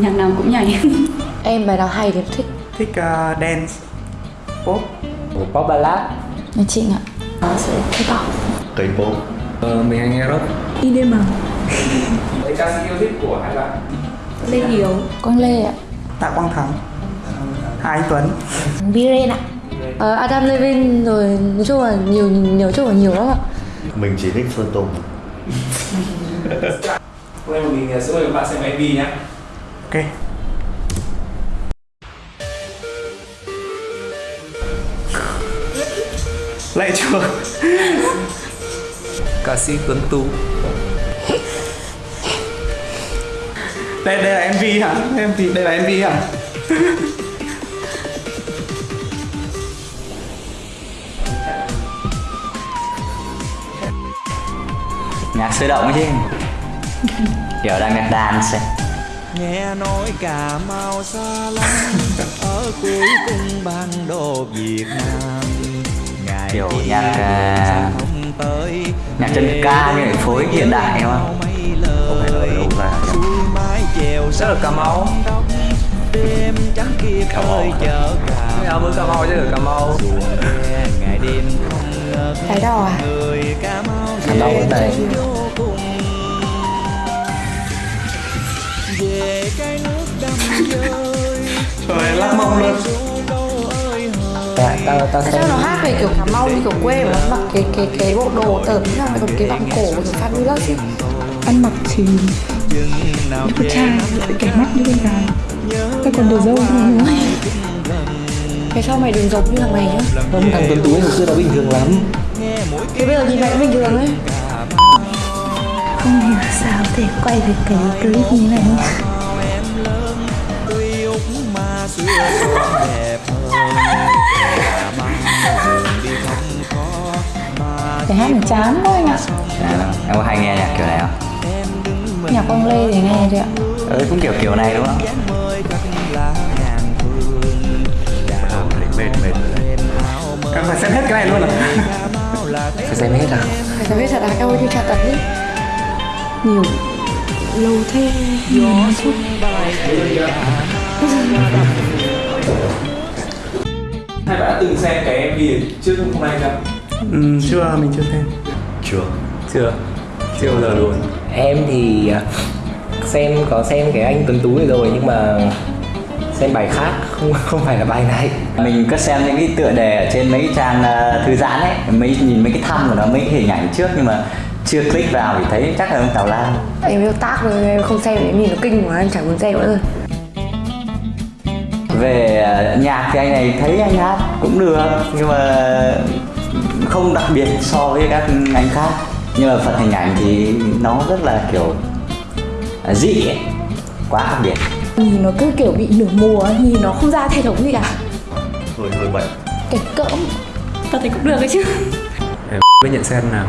này Em bài nào hay thì em thích. Thích uh, dance pop. Pop ballad. Nhà Trịnh ạ. Nó sẽ thích học cây pop ờ, Mình hay nghe rock IDM Mấy ca sĩ yêu thích của hai bạn? Lê Hiếu. Quang Lê ạ. Tạ quang thắng. Hà anh tuấn. Biren ạ. Ờ, Adam Levine rồi nói chung là nhiều nhiều chung là nhiều lắm ạ. Mình chỉ thích sơn tùng Hôm nay mình sẽ mời các bạn xem MV nhé ok. Lại chưa? Ca sĩ Tuấn Tú đây đây là mv hả? Mv đây là mv hả? Nhạc sôi động chứ. Kiểu đang nhạc dance. Nghe nói cà mau xa lắm ở cuối cung ban đô việt nam. Ngày Kiểu nhạc, à, không tới nhạc chân ca như là phối hiện đại đúng không? mấy lời đâu chèo Chắc là Cà Mau. đêm trắng kia khơi chợ cà Cái áo mới Cà Mau chứ Cà Mau. Ngày đêm không ngớt Cái đỏ à? mau Cà Mau ở đây. Trời lắc mông luôn. Dạ, tao, tao Tại sao nó hát về kiểu Cà Mau như kiểu quê mà nó mặc cái cái cái bộ đồ tởm ra còn cái vòng cổ kiểu fabulous ấy. Ăn mặc thì nào đẹp trai lại kẻ mắt như bên gái. Cái còn đồ dâu như nữa. Cái sau mày đừng giống như thằng này nhá. Không, thằng Tuấn Tú hồi xưa nó bình thường lắm. Thế bây giờ nhìn mày cũng bình thường ấy. Không hiểu sao có thể quay được cái clip như này mà xưa xuân đẹp hơn. Cà mau đường đi không có mà Cái hát này chán quá anh ạ. À, em có hay nghe nhạc kiểu này không? mình Nhạc Quang Lê thì nghe thôi ạ. Ừ, cũng kiểu kiểu này đúng không? mệt mệt rồi em phải xem hết cái này luôn à? Phải xem hết à? Phải sao biết thật là em ơi tra tấn đi. Nhiều Lâu thế. Bay về Hai bạn đã từng xem cái MV trước hôm nay chưa? ừ, chưa mình chưa xem. Chưa. Chưa. Chưa bao giờ luôn. Em thì à, xem có xem cái anh Tuấn Tú này rồi nhưng mà xem bài khác không không phải là bài này. Mình có xem những cái tựa đề ở trên mấy cái trang ờ, thư giãn ấy mấy nhìn mấy cái thăm của nó mấy cái hình ảnh trước nhưng mà chưa click vào thì thấy chắc là ông Tào Lao. Em yêu tác rồi em không xem em nhìn nó kinh quá em chẳng muốn xem nữa rồi về ờ, nhạc thì anh này thấy anh hát cũng được nhưng mà không đặc biệt so với các anh khác. Nhưng mà phần hình ảnh thì nó rất là kiểu ờ, dị ấy. quá khác biệt. Nhìn nó cứ kiểu bị nửa mùa Nhìn nó không ra hệ thống gì cả. Hơi hơi bệnh Cái cỡm Tao thấy cũng được ấy chứ. Em với nhận xét nào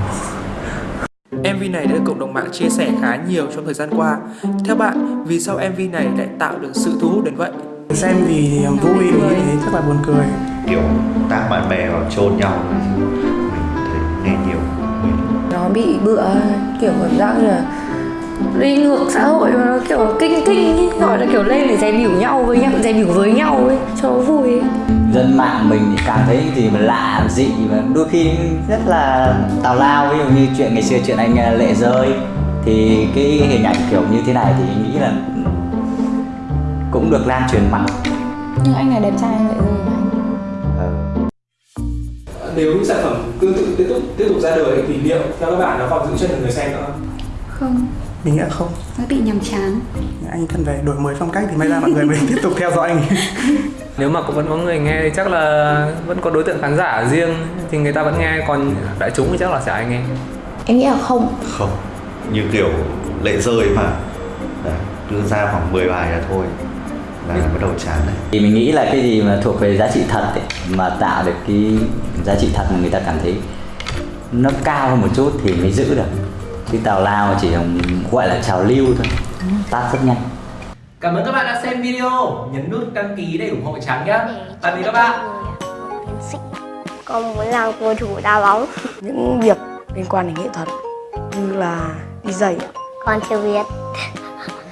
MV này đã được cộng đồng mạng chia sẻ khá nhiều trong thời gian qua. Theo bạn, vì sao MV này lại tạo được sự thu hút đến vậy? xem vì vui mình nghĩ thế chắc là buồn cười kiểu tác bạn bè vào chôn nhau mình thấy nghe nhiều Nó bị bựa kiểu cảm giác là đi ngược xã hội mà nó kiểu kinh kinh ý. gọi là kiểu lên để dè biểu nhau với nhau dè biểu với nhau ấy cho vui ấy. dân mạng mình thì cảm thấy gì mà lạ dị và đôi khi rất là tào lao ví dụ như chuyện ngày xưa chuyện anh ờ, lệ rơi thì cái hình ảnh kiểu như thế này thì nghĩ là cũng được lan truyền mạnh Nhưng anh này đẹp trai vậy rồi mà anh Ờ. Nếu những sản phẩm tương tự tiếp tục tiếp tục ra đời thì liệu theo các bạn nó còn giữ chân được người xem nữa không? Không, mình nghĩ là không. Nó bị nhàm chán. Anh cần phải đổi mới phong cách thì may ra mọi người mới tiếp tục theo dõi anh Nếu mà cũng vẫn có người nghe thì chắc là vẫn có đối tượng khán giả riêng thì người ta vẫn nghe còn đại chúng thì chắc là sẽ ai nghe. Em nghĩ là không. Không. Như kiểu lệ rơi mà. Đấy, đưa ra khoảng 10 bài là thôi. Là bắt đầu chán này thì mình nghĩ là cái gì mà thuộc về giá trị thật ấy, mà tạo được cái giá trị thật mà người ta cảm thấy nó cao hơn một chút thì mới giữ được chứ tào lao chỉ gọi là trào lưu thôi tắt rất nhanh Cảm ơn các bạn đã xem video. Nhấn nút đăng ký để ủng hộ Trắng nhé. Tạm biệt các bạn. con muốn làm cầu thủ đá bóng những việc liên quan đến nghệ thuật như là đi giày con chưa biết